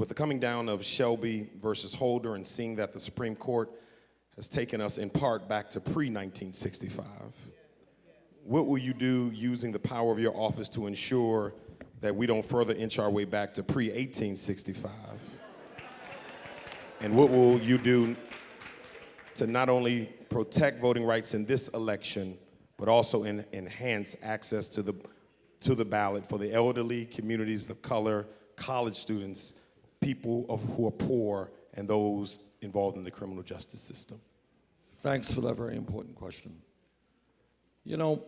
with the coming down of Shelby versus Holder and seeing that the Supreme Court has taken us in part back to pre-1965, what will you do using the power of your office to ensure that we don't further inch our way back to pre-1865? And what will you do to not only protect voting rights in this election, but also in, enhance access to the, to the ballot for the elderly, communities of color, college students, people of, who are poor, and those involved in the criminal justice system? Thanks for that very important question. You know,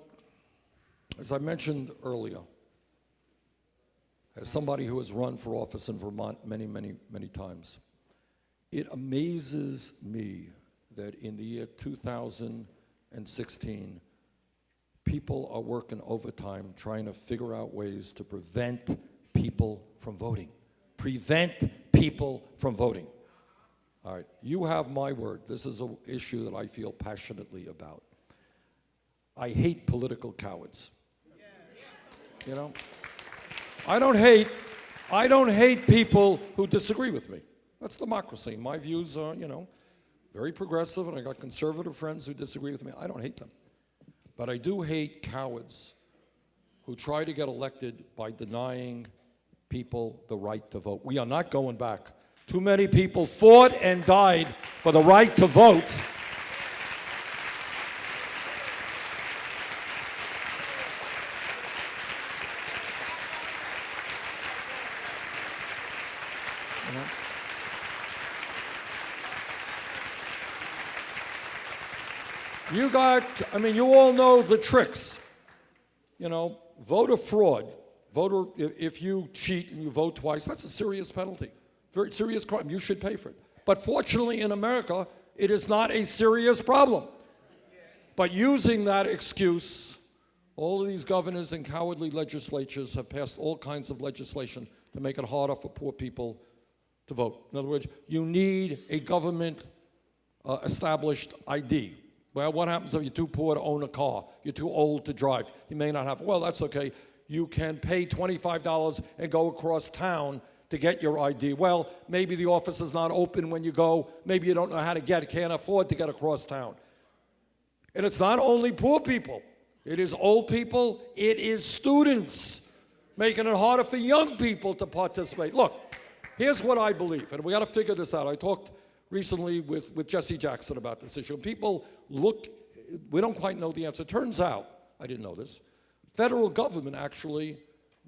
as I mentioned earlier, as somebody who has run for office in Vermont many, many, many times, it amazes me that in the year 2016, people are working overtime trying to figure out ways to prevent people from voting. Prevent people from voting. All right, you have my word. This is an issue that I feel passionately about. I hate political cowards. You know? I don't hate, I don't hate people who disagree with me. That's democracy. My views are, you know, very progressive, and I got conservative friends who disagree with me. I don't hate them. But I do hate cowards who try to get elected by denying people the right to vote. We are not going back. Too many people fought and died for the right to vote. You got, I mean, you all know the tricks. You know, voter fraud. Voter, if you cheat and you vote twice, that's a serious penalty. Very serious crime. You should pay for it. But fortunately, in America, it is not a serious problem. But using that excuse, all of these governors and cowardly legislatures have passed all kinds of legislation to make it harder for poor people to vote. In other words, you need a government uh, established ID. Well, what happens if you're too poor to own a car? You're too old to drive. You may not have, well, that's okay. You can pay $25 and go across town to get your ID. Well, maybe the office is not open when you go. Maybe you don't know how to get it, can't afford to get across town. And it's not only poor people. It is old people. It is students, making it harder for young people to participate. Look, here's what I believe, and we got to figure this out. I talked recently with, with Jesse Jackson about this issue. People look, we don't quite know the answer. Turns out, I didn't know this, federal government actually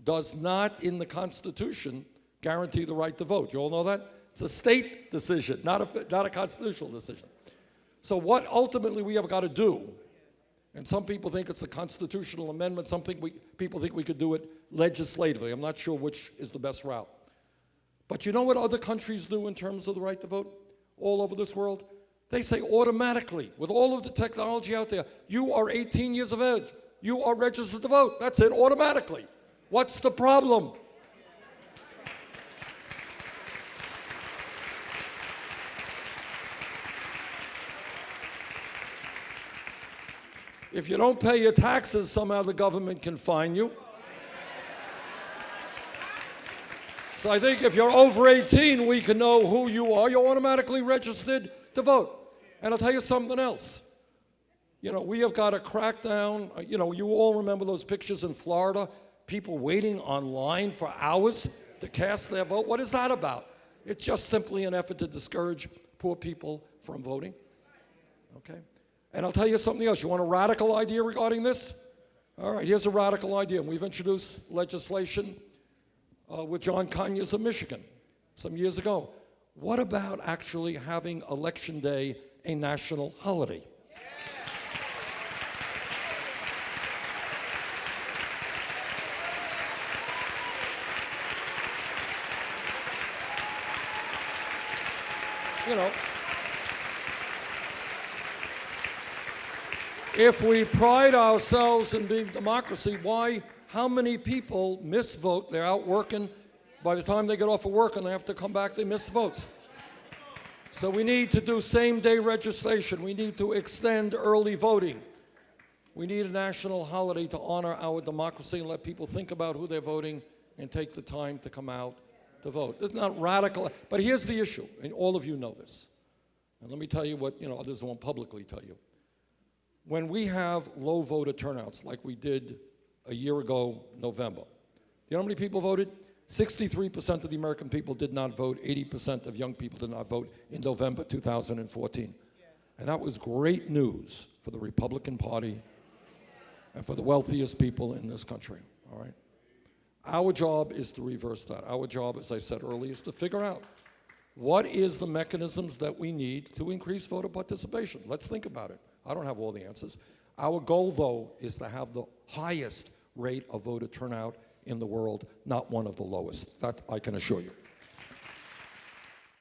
does not in the Constitution guarantee the right to vote. You all know that? It's a state decision, not a, not a constitutional decision. So what ultimately we have got to do, and some people think it's a constitutional amendment, some think we, people think we could do it legislatively. I'm not sure which is the best route. But you know what other countries do in terms of the right to vote all over this world? They say automatically, with all of the technology out there, you are 18 years of age. You are registered to vote. That's it, automatically. What's the problem? If you don't pay your taxes, somehow the government can fine you. So I think if you're over 18, we can know who you are. You're automatically registered to vote. And I'll tell you something else. You know, we have got a crackdown. Uh, you know, you all remember those pictures in Florida, people waiting online for hours to cast their vote. What is that about? It's just simply an effort to discourage poor people from voting. Okay? And I'll tell you something else. You want a radical idea regarding this? All right, here's a radical idea. We've introduced legislation uh, with John Conyers of Michigan some years ago. What about actually having Election Day a national holiday? You know, if we pride ourselves in being democracy, why how many people miss vote? They're out working. By the time they get off of work and they have to come back, they miss votes. So we need to do same-day registration. We need to extend early voting. We need a national holiday to honor our democracy and let people think about who they're voting and take the time to come out to vote. It's not radical. But here's the issue, and all of you know this. And let me tell you what you know others won't publicly tell you. When we have low voter turnouts like we did a year ago, November, do you know how many people voted? 63% of the American people did not vote. 80% of young people did not vote in November 2014. And that was great news for the Republican Party and for the wealthiest people in this country. All right. Our job is to reverse that. Our job, as I said earlier, is to figure out what is the mechanisms that we need to increase voter participation. Let's think about it. I don't have all the answers. Our goal, though, is to have the highest rate of voter turnout in the world, not one of the lowest. That I can assure you.